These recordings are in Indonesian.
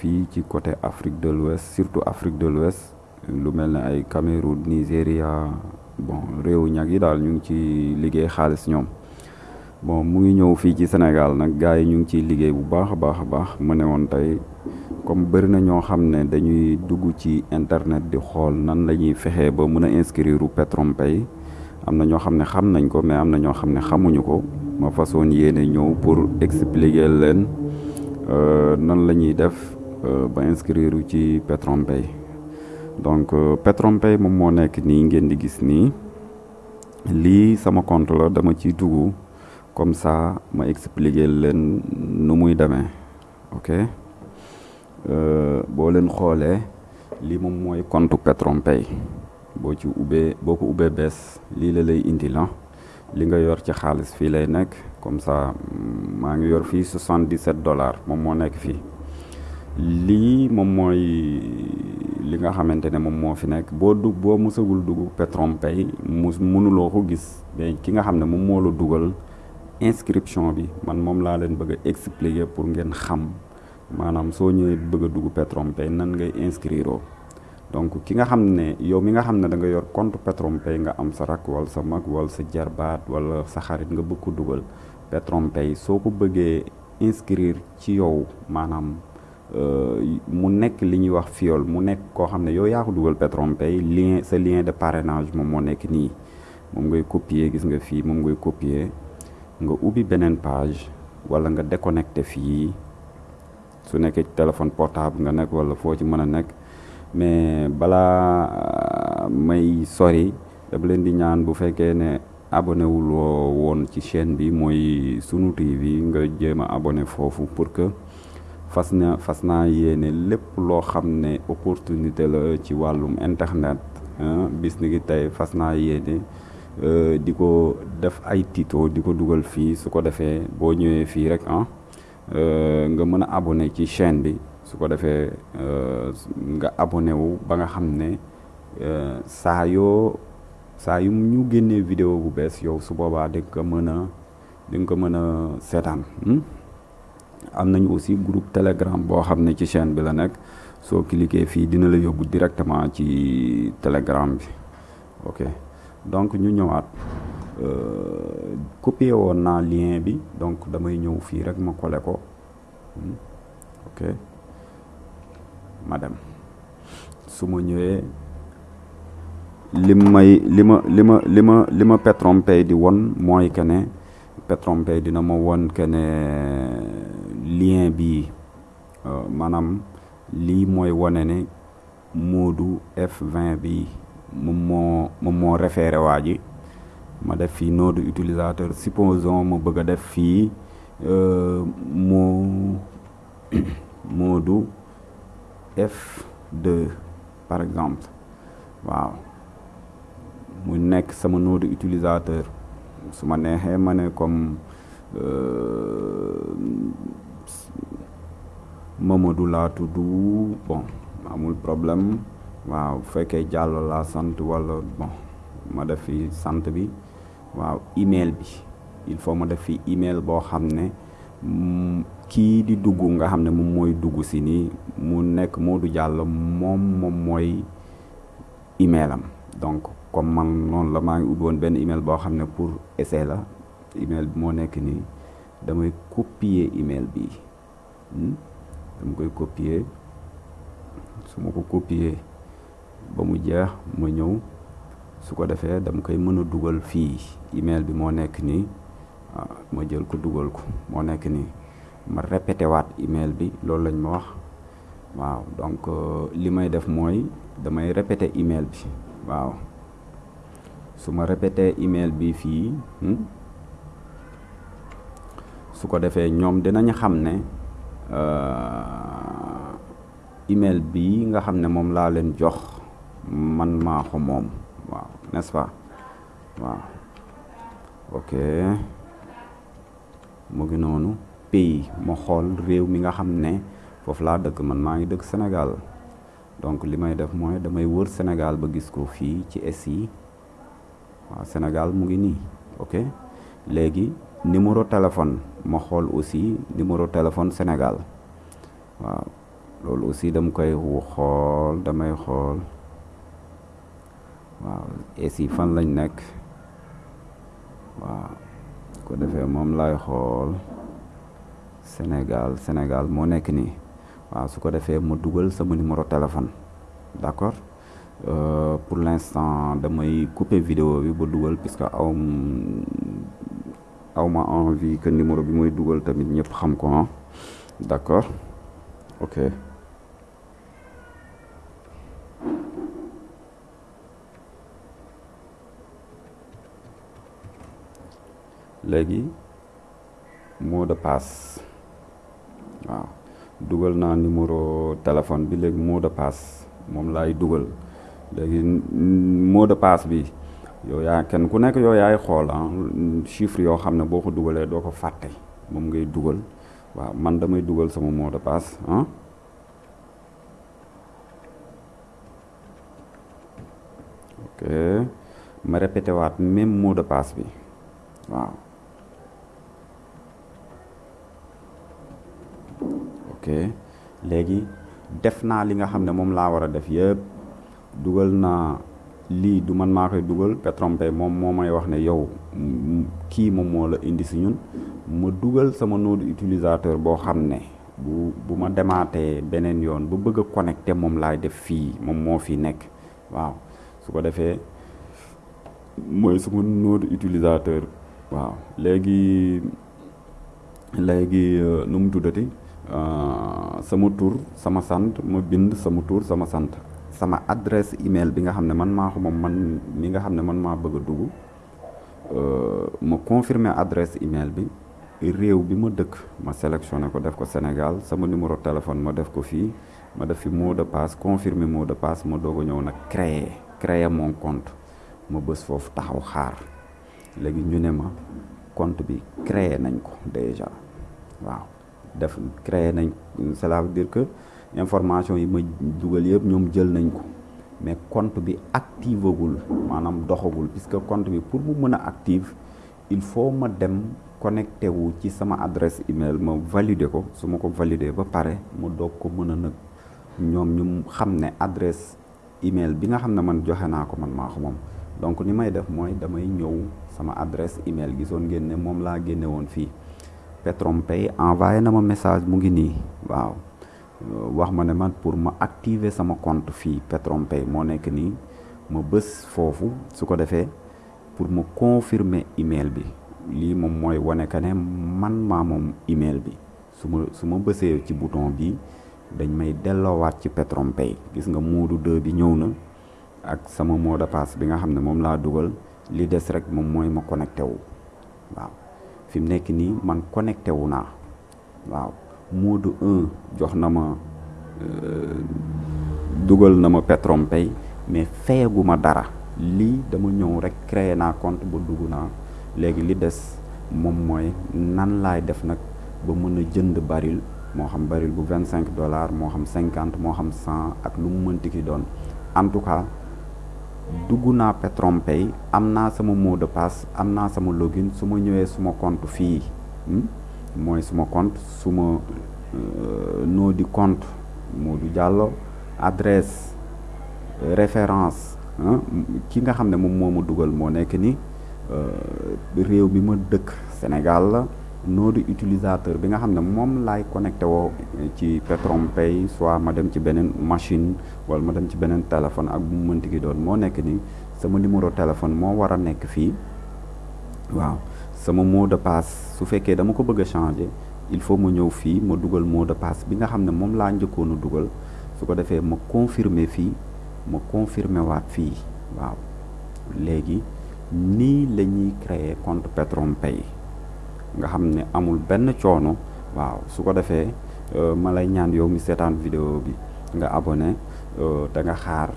fii ci côté Afrique de l'Ouest surtout Afrique de l'Ouest lu mel Cameroun Nigéria bon réew ñag yi daal bon mu ngi ñëw ci Sénégal ñu ngi liggéey bu baax comme bëri na ñoo xam internet di xool nan la ñuy ba inscrire PetronPay am na ñoo xam nañ ko mais am na ñoo xamuñu ko. Ma façon yéene ñëw pour expliquer leen nan la ñuy def ba inscrire ci PetronPay donc PetronPay moom moo nekk nii ngeen di gis nii lii sama compte la dama ciy dugg comme ça ma expliquer leen nu muy demee ok boo leen xoolee lii moom mooy compte PetronPay boo ci ubbee boo ko ubbee bees lii la lay indi la. Li nga yor ci xaalis fii lay nekk comme ça maa ngi yor fii 77 dollars moom moo nekk fii lii moom mooy li nga xamante ne moom moo fi nekk. Boo dug boo musagul dugg PetronPay mu mënuloo ko gis. Mais ki nga xam ne moom moo la dugal inscription bi man moom laa leen bëgg expliquer pour ngeen xam. Maanaam soo ñëwee bëgg a dugg PetronPay nan ngay inscrire donc ki nga xam ne yow mi nga xam ne da nga yor compte PetronPay nga am sa rak wala sa mag wala sa jarbaat wala sa xarit nga bëgg ko dugal. PetronPay soo ko bëggee inscrire ci yow maanaam mu nekk li ñuy wax fiol lien lien de parrainage moom copier gis nga copier. Nga ubbi beneen page wala nga su téléphone portable nga wala mais balaa may sori dama leen di ñaan bu abonné wul chaîne bi sunu abonné pour que fas na fas naa yéene lépp loo xam ne opportunité la ci wàllum internet bis ni ki tey fas naa yéene di ko def ay tuto di ko dugal fii. Su ko defee fii rek ah nga mën a abonné ci chaîne bi. Su ko defee nga abonné wu ba nga xam ne saa yoo saa yu ñu génnee vidéo bu bees yow su boobaa di nga ko mën a di nga ko mën a seetaan am nañu aussi groupe telegram boo xam ne ci chaîne bi la nekk. Soo cliquer fii dina la yóbbu directement ci telegram bi. Ok. Donc ñu ñëwaat. Copier woon naa lien bi donc damay ñëw fii rek ma coller ko. Ok. Ma dem. Su ma ñëwee li may li ma li ma li ma li ma PetronPay di won mooy que ne PetronPay dina ma won ne lien bi maanaam lii mooy wane ne Modou F20 bi moom moo référé ma def de utilisateur supposons ma bëgg def fii moo Modou F2 par exemple. Waaw. Mu nekk sama nom utilisateur. Comme Mamadou laa tudd bon. Amul problème waaw bu fekkee Diallo laa sant wala bon. Ma def fi sant bi. Waaw email bi. Il faut ma def fi email boo xam ne kii di dugg nga xam ne moom mooy dugg si nii mu nekk Modou Diallo moom moom mooy email am. Donc comme man noonu la maa ngi benn email boo xam ne pour essai la. Email bi moo nekk nii damay copier email bi. Dama koy copier. Su ko copier ba mu jeex ma ñëw. Su ko defee dama koy dugal fii. Email bi moo nekk nii. Ma jël ko dugal ko. Moo nekk nii. Ma répété waat email bi. Loolu lañ ma donc li may def mooy damay répété email bi. Waaw. Su ma répété email bi fii su ko defee ñoom dinañ xam ne email bi nga xam ne moom laa leen jox man maa ko moom. Waaw n'est-ce pas? Waaw. Ok. Mu ngi noonu. Pays ma xool réew mi nga xam ne laa dëkk man maa ngi dëkk Sénégal. Donc li may def mooy damay wër Sénégal ba gis ko fii ci SI waaw Sénégal mu ngi nii ok numéro téléphone ma xool aussi numéro téléphone Sénégal. Waaw loolu aussi dama koy xool damay xool. Waaw SI fan lañ nekk? Waaw ko defee moom lay xool. Sénégal Sénégal moo nekk nii. Waaw su ko defee ma dugal sama numéro téléphone. D'accord? Euh, pour l'instant damay couper vidéo bi ba dugal puisque aw aw ma envie que numéro bi mooy dugal tamit ñëpp xam ko ah. D'accord. Ok. Léegi mot de passe. Waaw. Dugal naa numéro téléphone bi léegi mot de passe moom laay dugal. Léegi mot de passe bi yow yaa kenn ku nekk yow yaay xool ah chiffre yoo xam ne boo ko dugalee doo ko fàtte moom ngay dugal. Waaw man damay dugal sama mot de passe ah. Ok ma répété waat même mot de passe bi waaw. Ok léegi def naa li nga xam ne moom laa def yëpp dugal naa lii du man maa koy dugal Petronpay moom moo may wax ne yow kii moom moo la indi si ñun. Ma dugal sama nom utilisateur boo ne bu bu ma demaatee yoon ba bëgg a connecté def fi nekk. Waaw su ko defee mooy sama nom utilisateur. Waaw léegi léegi nu mu tuddati? Sama tur sama sant ma bind sama tur sama sama adresse email bi nga xam ne man maa ko man mi nga xam ne man maa bëgg dugg ma confirmer adresse email bi réew bi ma dëkk ma sélectionné ko def ko Sénégal sama numéro téléphone ma def ko fii ma def fi mot de passe confirmer mot de passe ma doog a ñëw nag créer créer mon compte ma bës foofu taxaw xaar. Léegi ñu ne ma compte bi créer nañ ko déjà waaw def créer nañ cela veut dire que information yi ma dugal yëpp ñoom jël nañ ko. Mais compte bi activagul maanaam doxagul puisque compte bi pour mu mën a active il faut ma dem connecté wu ci sama adresse email ma valider ko. Su ma ko valider ba pare ma doog ko mën a nag ñoom ñu ne adresse email bi nga xam ne man joxe naa ko man maa ko moom. Donc ni may def mooy damay ñëw sama adresse email gisoon ngeen ne moom laa génne woon fii. Petronpay envoyé na ma message mu ngi nii. Waaw wax ma ne man pour ma activer sama compte fii Petronpay moo nekk nii. Ma bës foofu su ko pour ma confirmer email bi. Mooy wane que ne man maa moom email bi. Su ma su ma bësee ci bouton bi dañ may delloowaat ci Petronpay gis nga moodu 2 bi ñëw na ak sama mot de passe bi nga xam ne moom laa dugal. Li des rek moom mooy ma connecté wu. Waaw. Fi mu nekk nii man connecté wu naa. Waaw mode 1 jox na ma dugal na ma Petronpay mais fayagu ma dara. Lii dama ñëw rek créer naa compte ba dugg naa. Léegi li des moom mooy nan laay def nag ba mën a jënd baril moo xam baril bu vingt cinq dollars moo xam cinquante moo xam cent ak lu mu mënti ki doon. En tout cas dugg naa Petronpay am naa sama mot de passe am naa sama login su ma ñëwee suma compte fii mooy suma compte suma nom di compte Modou Diallo adresse référence ki nga xam ne moom moo ma dugal moo nekk ni réew bi ma Sénégal la nom di utilisateur bi nga xam ne moom laay connecté woo ci soit ma dem ci machine wala ma dem ci téléphone ak bu mu mënti ki doon moo nekk ni sama numéro téléphone moo war a nekk fii waaw sama mot de passe. Su fekkee dama ko bëgg changer il faut ma ñëw fii ma dugal mot de passe bi nga xam ne moom laa njëkkoon dugal. Su ko defee ma confirmer fii ma confirmer waat fii waaw. Léegi nii la ñuy créer compte Petronpay nga xam ne amul benn coono waaw. Su ko defee ma lay ñaan yow mi seetaan vidéo bi nga abonné te nga xaar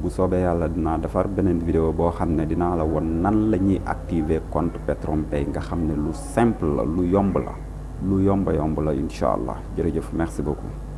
bu soobee yàlla dinaa defar beneen vidéo boo xam ne la won nan la activer compte PetronPay nga lu simple lu yomb la lu yomba yomb la incha allah. Jërëjëf merci beaucoup